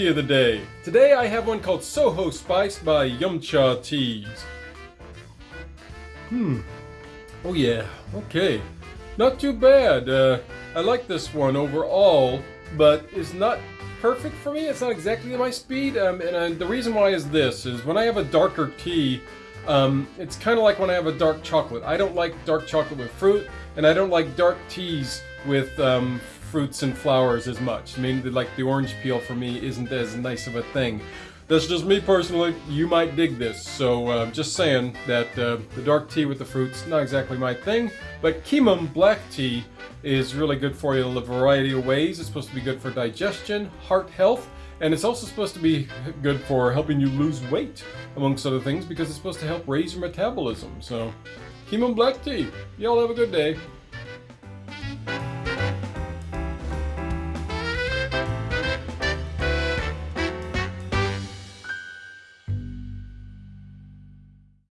tea of the day. Today I have one called Soho Spice by Yumchaa Teas. Hmm. Oh yeah, okay. Not too bad. Uh, I like this one overall, but it's not perfect for me. It's not exactly my speed. Um, and uh, the reason why is this, is when I have a darker tea, um, it's kind of like when I have a dark chocolate. I don't like dark chocolate with fruit, and I don't like dark teas with um, fruits and flowers as much. I mean, like the orange peel for me isn't as nice of a thing. That's just me personally. You might dig this. So uh, just saying that uh, the dark tea with the fruits, not exactly my thing. But Keemun black tea is really good for you in a variety of ways. It's supposed to be good for digestion, heart health, and it's also supposed to be good for helping you lose weight, amongst other things, because it's supposed to help raise your metabolism. So, Keemun black tea. Y'all have a good day.